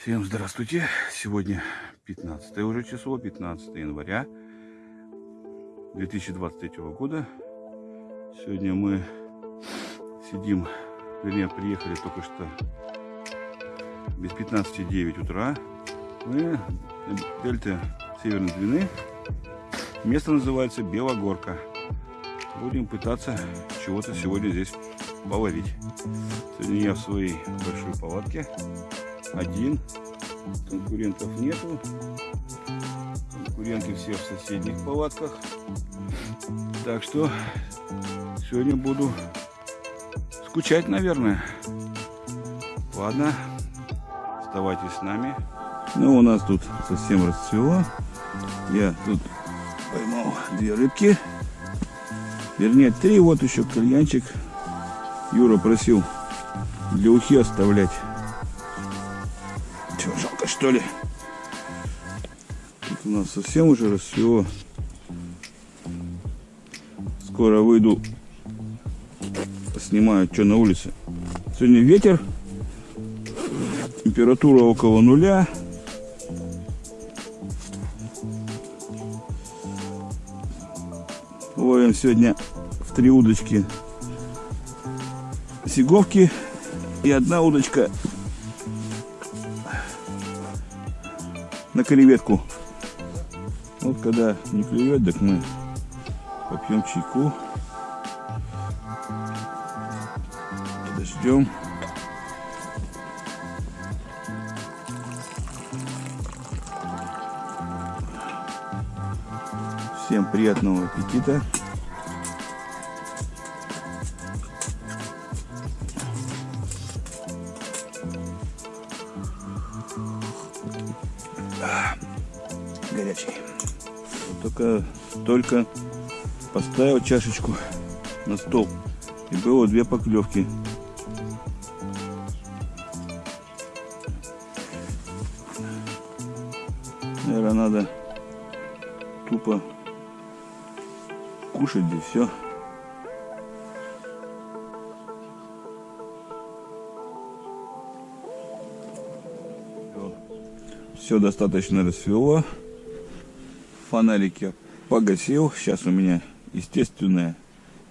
Всем здравствуйте! Сегодня 15 уже число, 15 января 2023 года. Сегодня мы сидим, вернее, приехали только что без 15.09 утра. Мы на дельте Северной Двины. Место называется Белогорка. Будем пытаться чего-то сегодня здесь поварить. Сегодня я в своей большой палатке один. Конкурентов нету. Конкуренты все в соседних палатках. Так что сегодня буду скучать, наверное. Ладно, оставайтесь с нами. Ну, у нас тут совсем расцвело. Я тут поймал две рыбки. Вернее, три. Вот еще кальянчик. Юра просил для ухи оставлять что ли? Тут у нас совсем уже рассвело. Скоро выйду, снимаю, что на улице. Сегодня ветер, температура около нуля. Ловим сегодня в три удочки сиговки и одна удочка на креветку. Вот когда не клюет, так мы попьем чайку. Подождем. Всем приятного аппетита. Только, только поставил чашечку на стол. И было две поклевки. Наверное, надо тупо кушать и все. Все достаточно расцвело. Фонарики погасил. Сейчас у меня естественное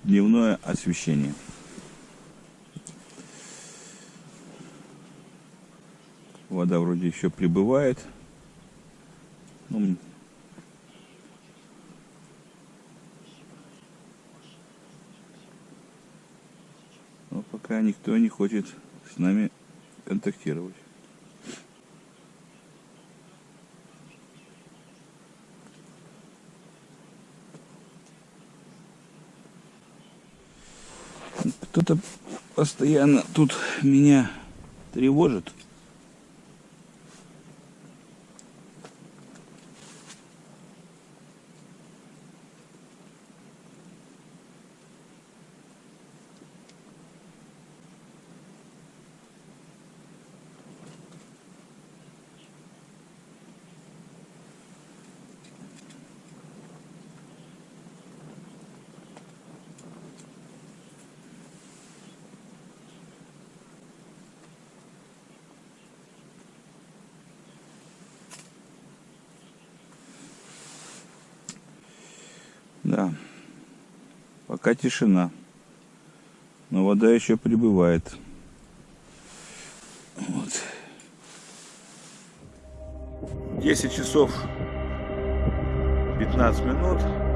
дневное освещение. Вода вроде еще прибывает. Ну, но пока никто не хочет с нами контактировать. Кто-то постоянно тут меня тревожит. Да, пока тишина. Но вода еще прибывает. Вот. 10 часов 15 минут.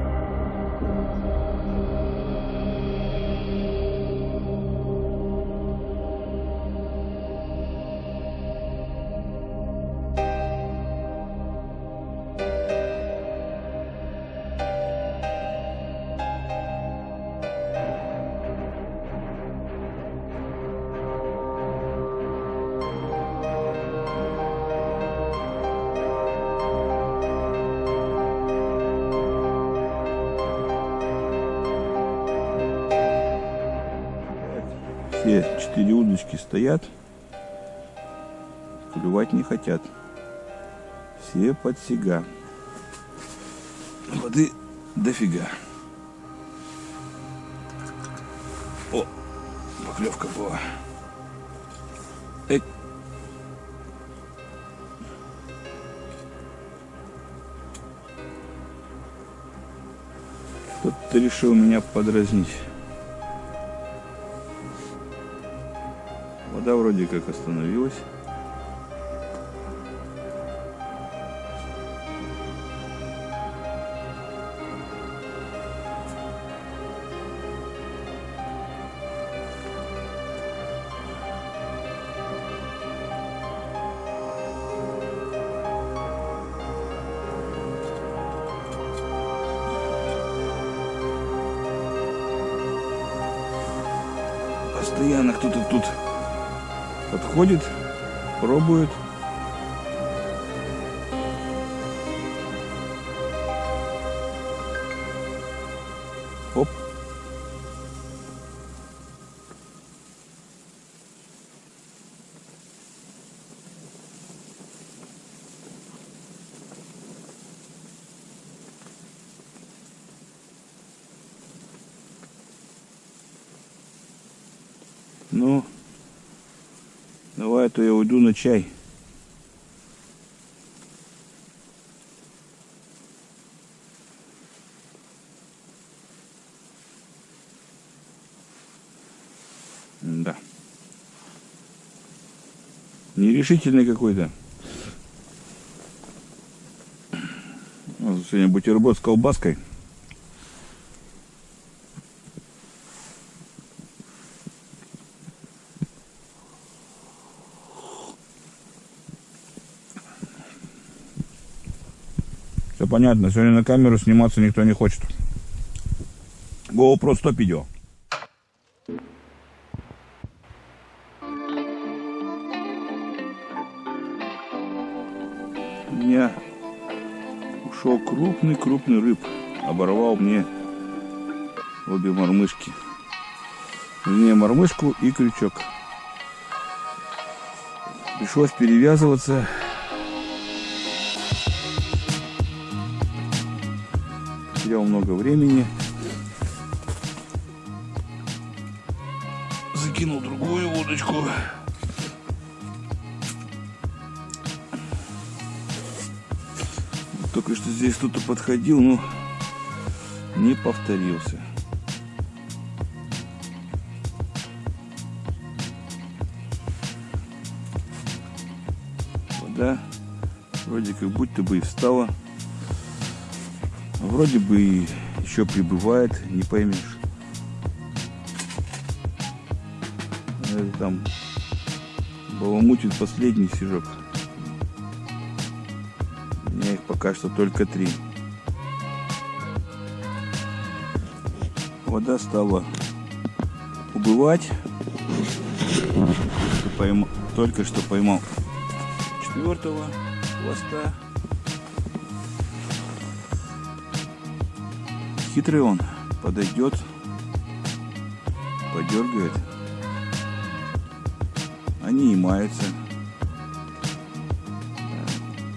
все четыре удочки стоят, клювать не хотят. Все под сега. Воды дофига. О, поклевка была. Эй. Кто-то решил меня подразнить. Вода вроде как остановилась. Постоянно кто-то тут подходит, пробует. Оп. Ну, давай, то я уйду на чай. Да. Нерешительный какой-то. Вот Сегодня бутерброд с колбаской. Все понятно. Сегодня на камеру сниматься никто не хочет. GoPro 100 видео. У меня ушел крупный-крупный рыб. Оборвал мне обе мормышки. Вернее, мормышку и крючок. Пришлось перевязываться. Потерял много времени. Закинул другую удочку. Только что здесь кто-то подходил, но не повторился. Вода вроде как будто бы и встала. Вроде бы еще прибывает, не поймешь. Это там баламутит последний сижок. У меня их пока что только три. Вода стала убывать. Пойма- Только что поймал четвертого хвоста. Хитрый он. Подойдет, подергает. Они и маются.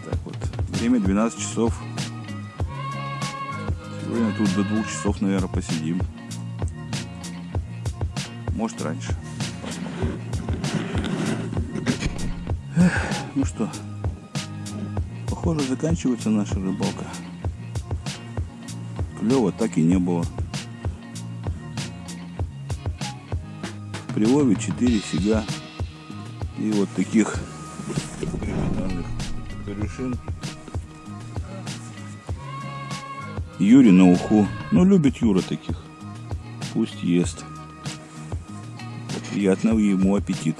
Так вот. Время 12 часов. Сегодня тут до двух часов, наверное, посидим. Может раньше. Эх, ну что, похоже, заканчивается наша рыбалка. Клева так и не было. В прилове 4 фига. И вот таких криминальных корешин. Юре на уху. Ну, любит Юра таких. Пусть ест. Приятного ему аппетит.